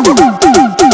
¡Gracias!